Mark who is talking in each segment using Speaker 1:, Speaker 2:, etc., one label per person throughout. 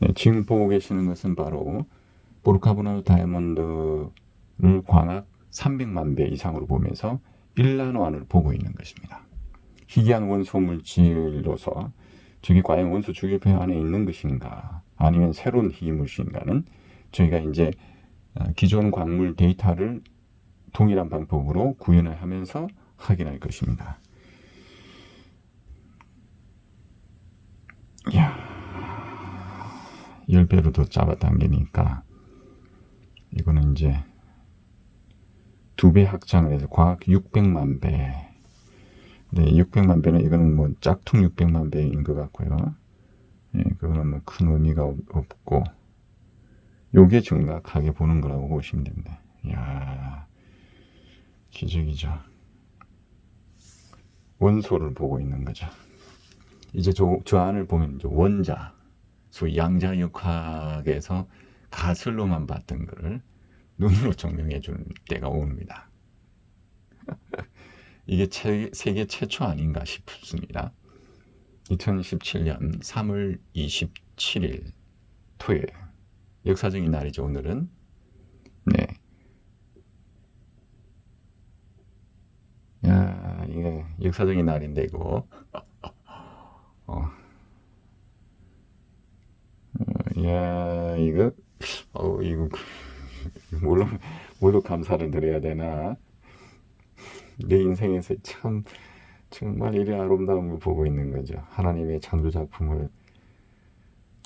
Speaker 1: 네, 지금 보고 계시는 것은 바로 보르카보나노 다이아몬드를 광학 300만 배 이상으로 보면서 일란원을 보고 있는 것입니다. 희귀한 원소 물질로서 저게 과연 원소 주기표 안에 있는 것인가 아니면 새로운 희귀 물질인가는 저희가 이제 어, 기존 광물 데이터를 동일한 방법으로 구현을 하면서 확인할 것입니다. 이야, 10배로 더 잡아당기니까 이거는 이제 두 배 확장을 해서 과학 600만 배. 네, 600만 배는 이거는 뭐 짝퉁 600만 배인 것 같고요. 예, 그거는 뭐 큰 의미가 없- 없고 요게 증가하게 보는 거라고 보시면 됩니다. 이야, 기적이죠. 원소를 보고 있는 거죠. 이제 저, 저 안을 보면 이제 원자, 소위 양자역학에서 가설로만 봤던 거를 눈으로 증명해 주는 때가 옵니다. 이게 최- 세계 최초 아닌가 싶습니다. 2017년 3월 27일 토요일 역사적인 날이죠 오늘은 네. 야 이게 역사적인 날인데 이거 어. 어, 야 이거 어 이거 뭘로 뭘로 감사를 드려야 되나 내 인생에서 참 정말 이리 아름다움을 보고 있는 거죠. 하나님의 창조 작품을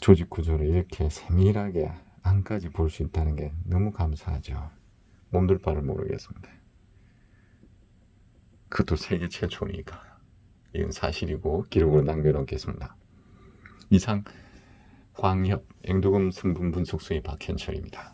Speaker 1: 조직 구조를 이렇게 세밀하게 안까지 볼 수 있다는 게 너무 감사하죠. 몸둘 바를 모르겠습니다. 그것도 세계 최초니까. 이건 사실이고 기록으로 남겨놓겠습니다. 이상 광협 앵두금 성분 분석소의 박현철입니다.